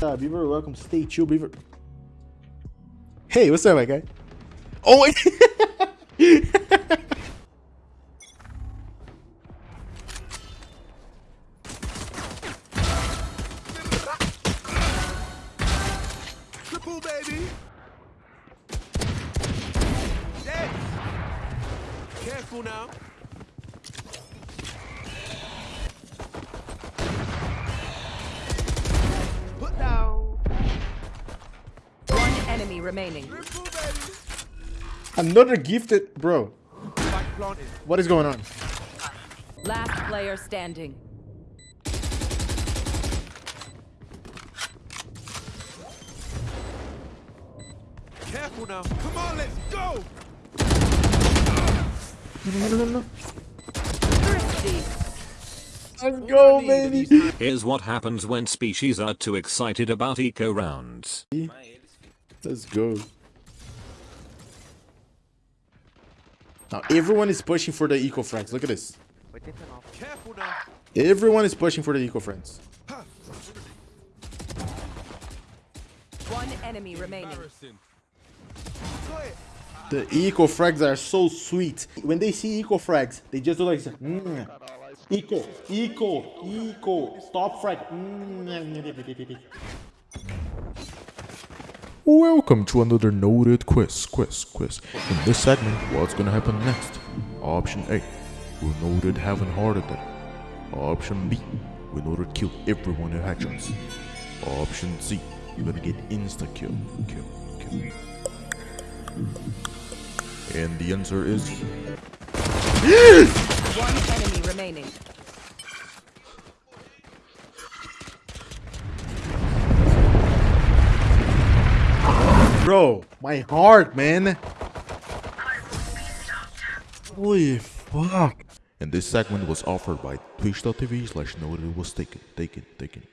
Uh, Beaver, welcome. Stay chill, Beaver. Hey, what's up, my guy? Oh, wait. Triple, baby. Dead. Careful now. Enemy remaining. Another gifted, bro. What is going on? Last player standing. Careful now. Come on, let's go. No, no, no, no. Let's go, baby. Here's what happens when species are too excited about eco rounds. Let's go. Now everyone is pushing for the eco frags. Look at this. Everyone is pushing for the eco frags. One enemy remaining. Embarrassing. Go it. The eco frags are so sweet. When they see eco frags, they just do like this. Mm. Eco, eco, eco. Stop frag. Mm. Welcome to another noted quiz, quiz, quiz. In this segment, what's gonna happen next? Option A, we noted have having heart attack. Option B, we noted kill everyone in actions. Option C, you're gonna get insta kill, kill, kill. And the answer is One enemy remaining. Bro, my heart, man. Holy fuck. And this segment was offered by twitch.tv slash noted was taken, taken, taken.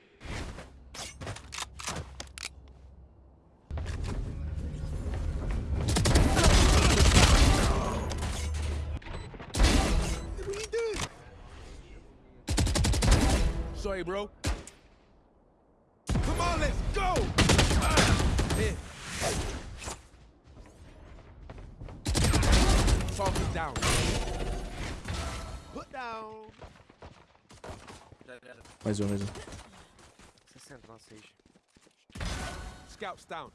What are you doing? Sorry, bro. Down. Put down. Mais um, mais um. 60, não, 6. Scouts down.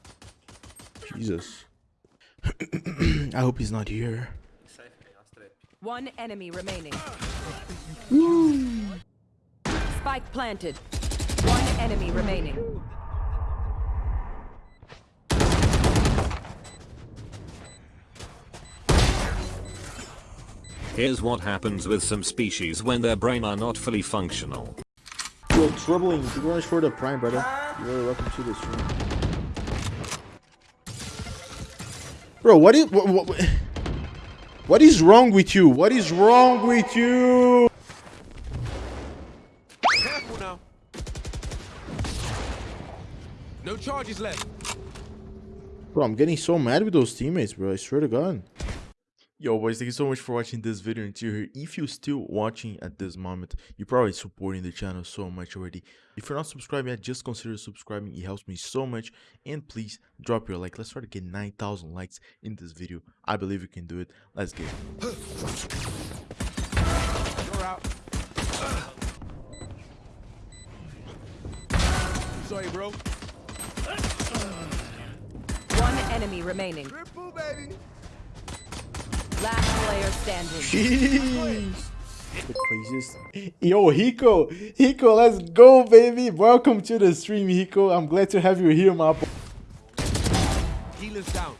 Jesus. I hope he's not here. Safe, okay, I'll straight. One enemy remaining. Spike planted. One enemy remaining. Here's what happens with some species when their brain are not fully functional. Yo, troubling. You're going for the prime, brother. You're welcome to the stream. Bro, what is what, what, what is wrong with you? What is wrong with you? Careful now. No charges left. Bro, I'm getting so mad with those teammates, bro. I swear to God. Yo, boys, thank you so much for watching this video until here. If you're still watching at this moment, you're probably supporting the channel so much already. If you're not subscribed yet, just consider subscribing. It helps me so much. And please drop your like. Let's try to get 9,000 likes in this video. I believe you can do it. Let's get it. You're out. Sorry, bro. One enemy remaining. Triple, baby. Last player standing. Jeez. The craziest. Yo, Hiko. Hiko, let's go, baby. Welcome to the stream, Hiko. I'm glad to have you here, my boy. Healers down.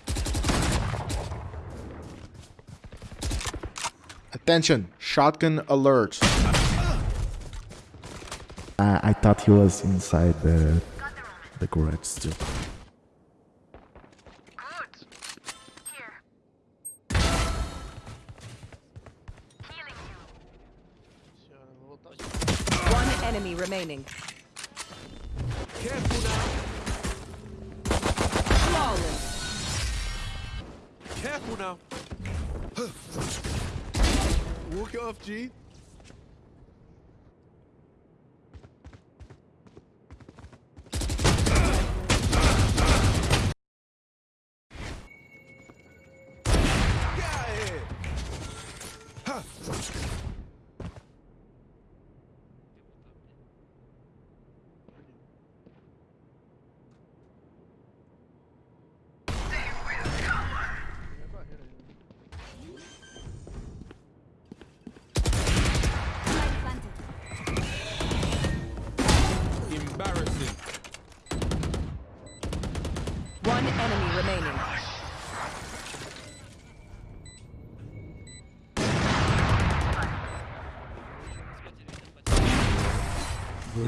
Attention, shotgun alert. Uh, I thought he was inside the the garage still. Enemy remaining. Careful now. Flawless. Careful now. Walk it off, G.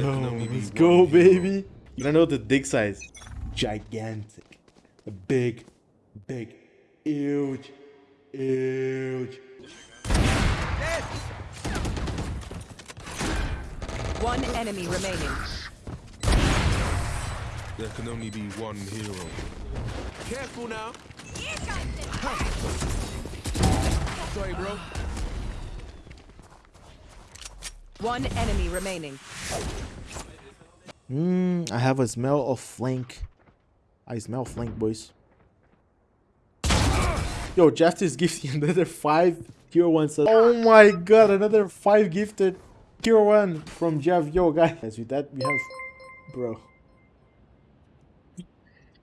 Bro, let's go, baby. You don't know the dick size. Gigantic. Big, big, huge, huge. One enemy remaining. There can only be one hero. Careful now. Sorry, bro. One enemy remaining. Mmm, I have a smell of flank. I smell flank, boys. Yo, Jeff is gifting another five tier one subs. Oh my god, another five gifted tier one from Jeff. Yo, guys, with that we have, bro.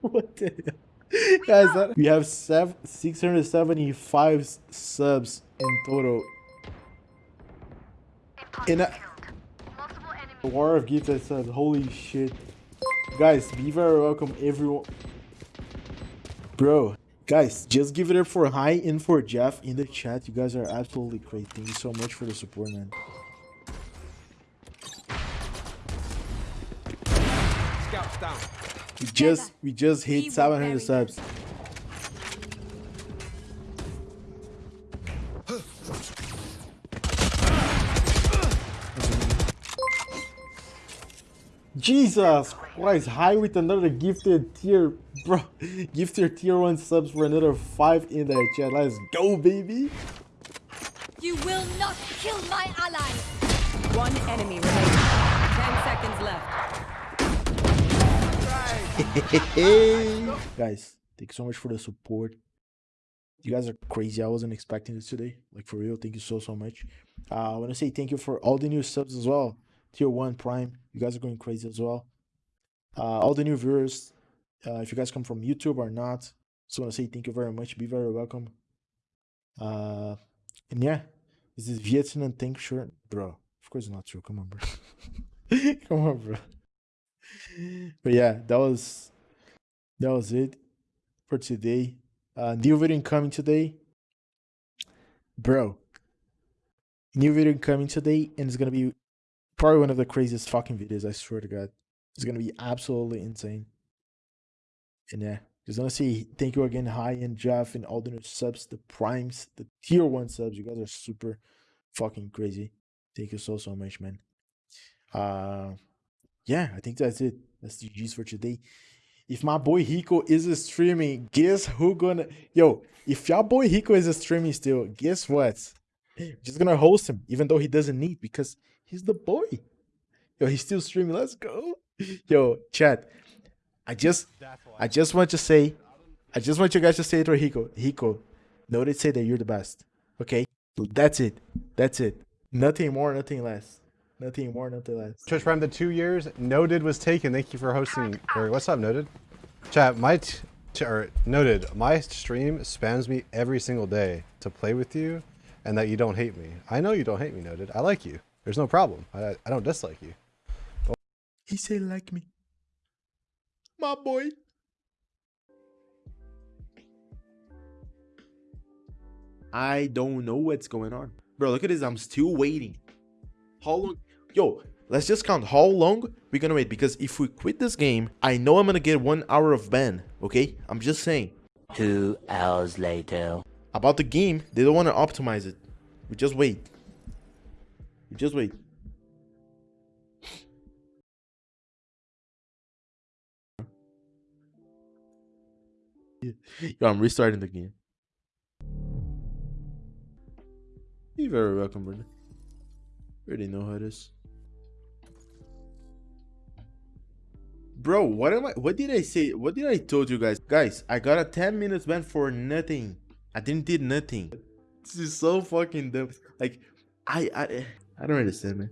what the hell? guys? We have seven, 675 s- subs in total. In a war of gifted subs. Holy shit, guys! Be very welcome, everyone. Bro, guys, just give it up for Hi and for Jeff in the chat. You guys are absolutely great. Thank you so much for the support, man. Scouts down. We just we just hit 700 bury subs. Jesus Christ, high with another gifted tier, bro. Gifted tier 1 subs for another 5 in the chat. Let's go, baby. You will not kill my ally! One enemy remaining. Ten seconds left. guys, thank you so much for the support. You guys are crazy. I wasn't expecting this today. Like for real, thank you so so much. Uh, I want to say thank you for all the new subs as well. Tier one Prime, you guys are going crazy as well. Uh, all the new viewers, uh, if you guys come from YouTube or not, just want to say thank you very much. Be very welcome. Uh, and yeah, this is Vietnam tank shirt, bro. Of course not true. Come on, bro. come on, bro. But yeah, that was that was it for today. Uh, new video coming today, bro. New video coming today, and it's gonna be probably one of the craziest fucking videos. I swear to God, it's gonna be absolutely insane. And yeah, just wanna say thank you again, Hi and Jeff, and all the new subs, the primes, the tier one subs. You guys are super fucking crazy. Thank you so so much, man. Uh, yeah, I think that's it. That's the G's for today. If my boy Hiko is streaming, guess who gonna yo? If your boy Hiko is streaming still, guess what? Just gonna host him, even though he doesn't need because he's the boy. Yo, he's still streaming. Let's go. Yo, chat. I just I just want to say, I just want you guys to say it to Hiko. Hiko, notice say that you're the best. Okay? That's it. That's it. Nothing more, nothing less. Nothing more, nothing less. Twitch Prime the two years. Noted was taken. Thank you for hosting. Or what's up, Noted? Chat, my or noted. My stream spams me every single day to play with you, and that you don't hate me. I know you don't hate me, Noted. I like you. There's no problem. I I don't dislike you. He say like me. My boy. I don't know what's going on. Bro, look at this. I'm still waiting. How long? Yo, let's just count how long we're gonna wait. Because if we quit this game, I know I'm gonna get one hour of ban. Okay? I'm just saying. Two hours later. About the game, they don't want to optimize it. We just wait. We just wait. Yo, I'm restarting the game. You're very welcome. You already know how it is. Bro, what am I what did I say? What did I told you guys? Guys, I got a 10 minutes ban for nothing. I didn't did nothing. This is so fucking dumb. Like I I I don't understand, man.